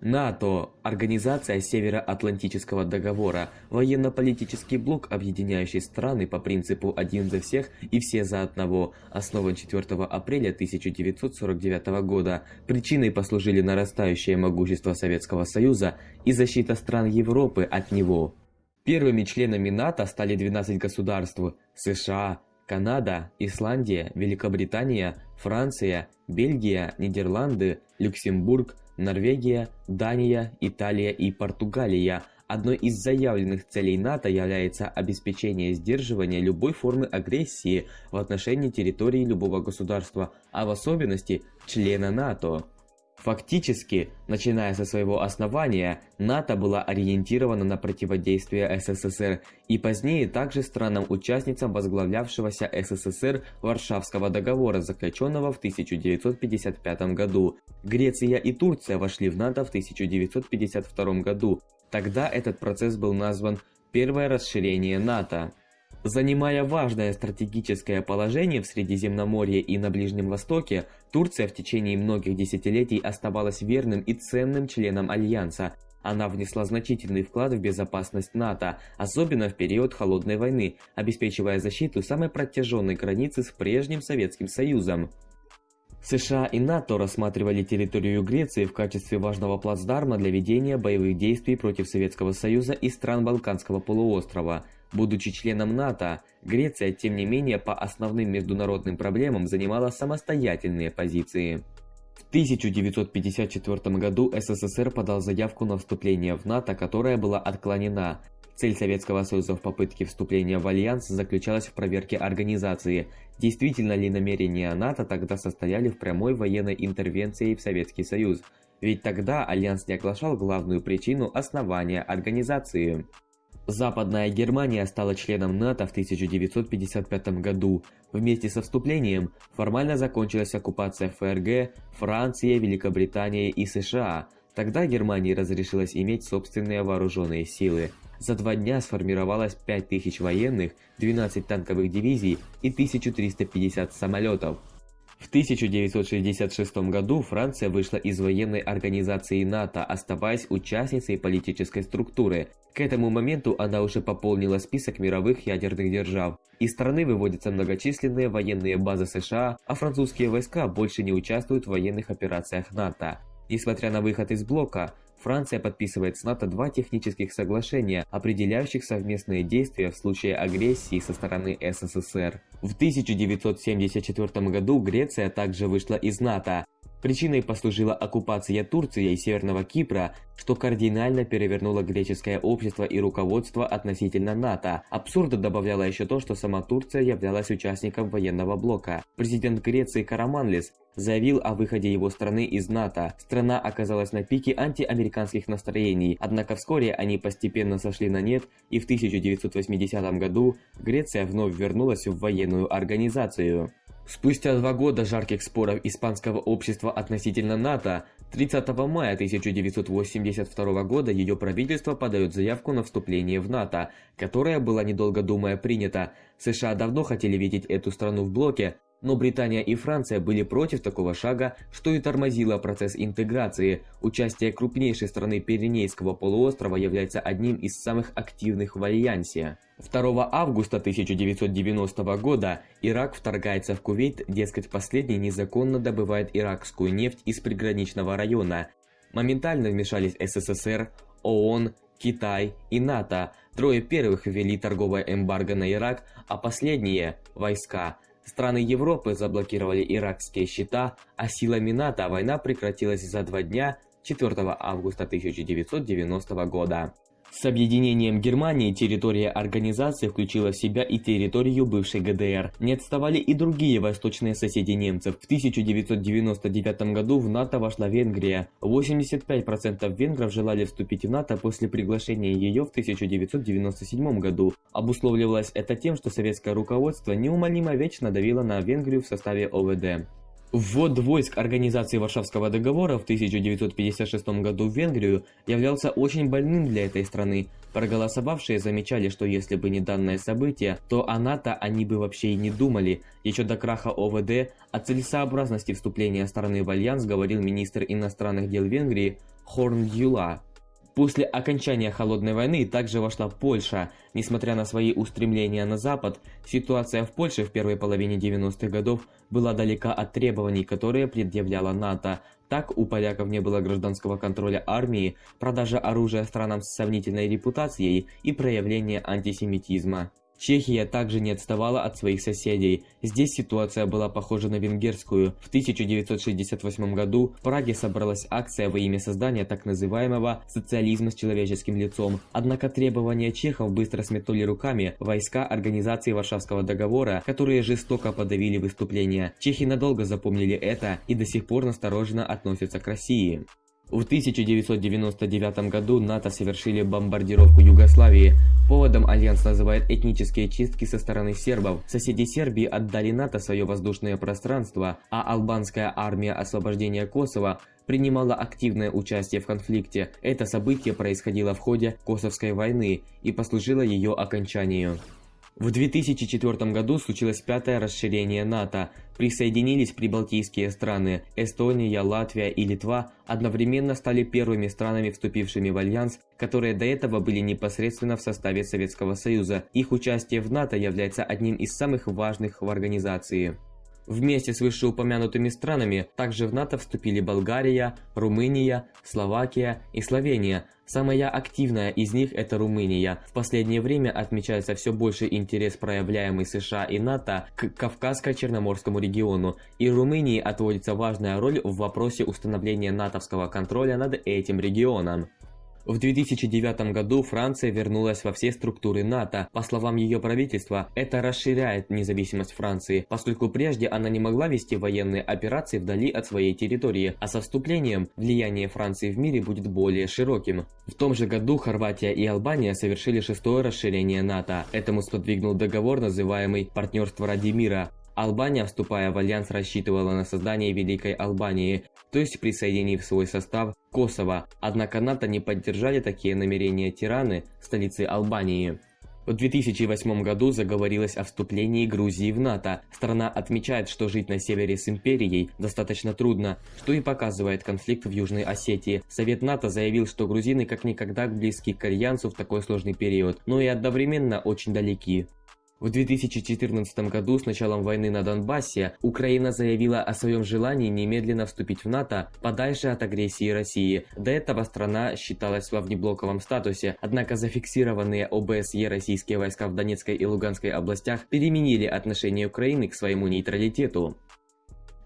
НАТО – Организация Североатлантического договора, военно-политический блок, объединяющий страны по принципу «один за всех и все за одного», основан 4 апреля 1949 года. Причиной послужили нарастающее могущество Советского Союза и защита стран Европы от него. Первыми членами НАТО стали 12 государств – США, Канада, Исландия, Великобритания, Франция, Бельгия, Нидерланды, Люксембург, Норвегия, Дания, Италия и Португалия. Одной из заявленных целей НАТО является обеспечение сдерживания любой формы агрессии в отношении территории любого государства, а в особенности члена НАТО. Фактически, начиная со своего основания, НАТО была ориентирована на противодействие СССР и позднее также странам-участницам возглавлявшегося СССР Варшавского договора, заключенного в 1955 году. Греция и Турция вошли в НАТО в 1952 году. Тогда этот процесс был назван «Первое расширение НАТО». Занимая важное стратегическое положение в Средиземноморье и на Ближнем Востоке, Турция в течение многих десятилетий оставалась верным и ценным членом Альянса. Она внесла значительный вклад в безопасность НАТО, особенно в период Холодной войны, обеспечивая защиту самой протяженной границы с прежним Советским Союзом. США и НАТО рассматривали территорию Греции в качестве важного плацдарма для ведения боевых действий против Советского Союза и стран Балканского полуострова – Будучи членом НАТО, Греция, тем не менее, по основным международным проблемам занимала самостоятельные позиции. В 1954 году СССР подал заявку на вступление в НАТО, которая была отклонена. Цель Советского Союза в попытке вступления в Альянс заключалась в проверке организации, действительно ли намерения НАТО тогда состояли в прямой военной интервенции в Советский Союз, ведь тогда Альянс не оглашал главную причину основания организации. Западная Германия стала членом НАТО в 1955 году. Вместе со вступлением формально закончилась оккупация ФРГ, Франции, Великобритании и США. Тогда Германии разрешилось иметь собственные вооруженные силы. За два дня сформировалось 5000 военных, 12 танковых дивизий и 1350 самолетов. В 1966 году Франция вышла из военной организации НАТО, оставаясь участницей политической структуры. К этому моменту она уже пополнила список мировых ядерных держав. Из страны выводятся многочисленные военные базы США, а французские войска больше не участвуют в военных операциях НАТО. Несмотря на выход из блока, Франция подписывает с НАТО два технических соглашения, определяющих совместные действия в случае агрессии со стороны СССР. В 1974 году Греция также вышла из НАТО. Причиной послужила оккупация Турции и Северного Кипра, что кардинально перевернуло греческое общество и руководство относительно НАТО. Абсурда добавляло еще то, что сама Турция являлась участником военного блока. Президент Греции Караманлис заявил о выходе его страны из НАТО. Страна оказалась на пике антиамериканских настроений, однако вскоре они постепенно сошли на нет, и в 1980 году Греция вновь вернулась в военную организацию. Спустя два года жарких споров испанского общества относительно НАТО, 30 мая 1982 года ее правительство подает заявку на вступление в НАТО, которая была недолго думая принята. США давно хотели видеть эту страну в блоке, но Британия и Франция были против такого шага, что и тормозило процесс интеграции. Участие крупнейшей страны Пиренейского полуострова является одним из самых активных в Альянсе. 2 августа 1990 года Ирак вторгается в Кувейт, дескать последний незаконно добывает иракскую нефть из приграничного района. Моментально вмешались СССР, ООН, Китай и НАТО. Трое первых ввели торговое эмбарго на Ирак, а последние – войска – Страны Европы заблокировали иракские счета, а силами НАТО война прекратилась за два дня 4 августа 1990 года. С объединением Германии территория организации включила в себя и территорию бывшей ГДР. Не отставали и другие восточные соседи немцев. В 1999 году в НАТО вошла Венгрия. 85% венгров желали вступить в НАТО после приглашения ее в 1997 году. Обусловливалось это тем, что советское руководство неумолимо вечно давило на Венгрию в составе ОВД. Ввод войск Организации Варшавского договора в 1956 году в Венгрию являлся очень больным для этой страны. Проголосовавшие замечали, что если бы не данное событие, то о НАТО они бы вообще и не думали. Еще до краха ОВД о целесообразности вступления страны в Альянс говорил министр иностранных дел Венгрии Хорн Дьюла. После окончания Холодной войны также вошла Польша. Несмотря на свои устремления на Запад, ситуация в Польше в первой половине 90-х годов была далека от требований, которые предъявляла НАТО. Так, у поляков не было гражданского контроля армии, продажа оружия странам с сомнительной репутацией и проявления антисемитизма. Чехия также не отставала от своих соседей. Здесь ситуация была похожа на венгерскую. В 1968 году в Праге собралась акция во имя создания так называемого социализма с человеческим лицом. Однако требования чехов быстро сметнули руками войска Организации Варшавского договора, которые жестоко подавили выступления. Чехи надолго запомнили это и до сих пор настороженно относятся к России. В 1999 году НАТО совершили бомбардировку Югославии. Поводом Альянс называет этнические чистки со стороны сербов. Соседи Сербии отдали НАТО свое воздушное пространство, а албанская армия освобождения Косово принимала активное участие в конфликте. Это событие происходило в ходе Косовской войны и послужило ее окончанию. В 2004 году случилось пятое расширение НАТО. Присоединились прибалтийские страны. Эстония, Латвия и Литва одновременно стали первыми странами, вступившими в альянс, которые до этого были непосредственно в составе Советского Союза. Их участие в НАТО является одним из самых важных в организации. Вместе с вышеупомянутыми странами также в НАТО вступили Болгария, Румыния, Словакия и Словения. Самая активная из них это Румыния. В последнее время отмечается все больше интерес, проявляемый США и НАТО к Кавказско-Черноморскому региону, и Румынии отводится важная роль в вопросе установления натовского контроля над этим регионом. В 2009 году Франция вернулась во все структуры НАТО. По словам ее правительства, это расширяет независимость Франции, поскольку прежде она не могла вести военные операции вдали от своей территории, а со вступлением влияние Франции в мире будет более широким. В том же году Хорватия и Албания совершили шестое расширение НАТО. Этому сподвигнул договор, называемый «Партнерство ради мира», Албания, вступая в альянс, рассчитывала на создание Великой Албании, то есть присоединив в свой состав Косово, однако НАТО не поддержали такие намерения Тираны, столицы Албании. В 2008 году заговорилось о вступлении Грузии в НАТО. Страна отмечает, что жить на севере с империей достаточно трудно, что и показывает конфликт в Южной Осетии. Совет НАТО заявил, что грузины как никогда близки к альянсу в такой сложный период, но и одновременно очень далеки. В 2014 году с началом войны на Донбассе Украина заявила о своем желании немедленно вступить в НАТО подальше от агрессии России. До этого страна считалась во внеблоковом статусе, однако зафиксированные ОБСЕ российские войска в Донецкой и Луганской областях переменили отношение Украины к своему нейтралитету.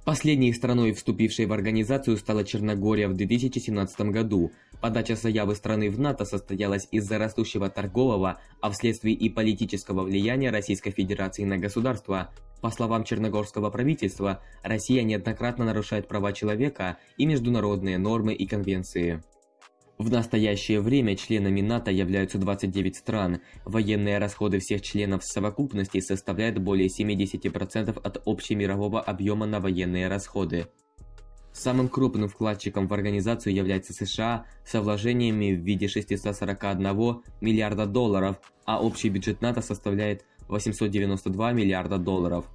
Последней страной, вступившей в организацию, стала Черногория в 2017 году. Подача заявы страны в НАТО состоялась из-за растущего торгового, а вследствие и политического влияния Российской Федерации на государство. По словам черногорского правительства, Россия неоднократно нарушает права человека и международные нормы и конвенции. В настоящее время членами НАТО являются 29 стран. Военные расходы всех членов в совокупности составляют более 70% от общемирового объема на военные расходы. Самым крупным вкладчиком в организацию является США со вложениями в виде 641 миллиарда долларов, а общий бюджет НАТО составляет 892 миллиарда долларов.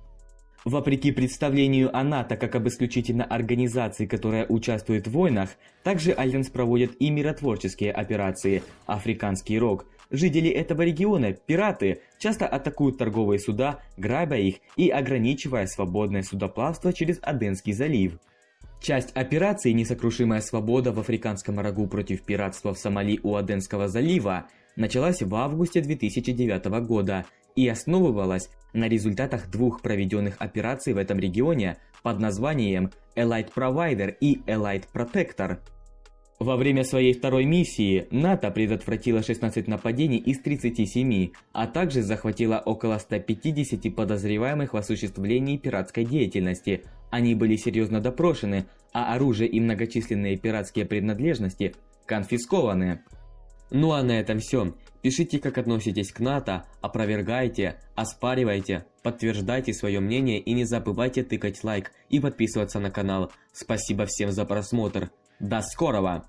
Вопреки представлению о НАТО как об исключительно организации, которая участвует в войнах, также Альянс проводит и миротворческие операции «Африканский рог». Жители этого региона, пираты, часто атакуют торговые суда, грабя их и ограничивая свободное судоплавство через Аденский залив. Часть операции «Несокрушимая свобода» в Африканском рогу против пиратства в Сомали у Аденского залива началась в августе 2009 года и основывалась на результатах двух проведенных операций в этом регионе под названием Elite Provider и Elite Protector. Во время своей второй миссии НАТО предотвратило 16 нападений из 37, а также захватило около 150 подозреваемых в осуществлении пиратской деятельности. Они были серьезно допрошены, а оружие и многочисленные пиратские принадлежности конфискованы. Ну а на этом все. Пишите, как относитесь к НАТО, опровергайте, оспаривайте, подтверждайте свое мнение и не забывайте тыкать лайк и подписываться на канал. Спасибо всем за просмотр. До скорого!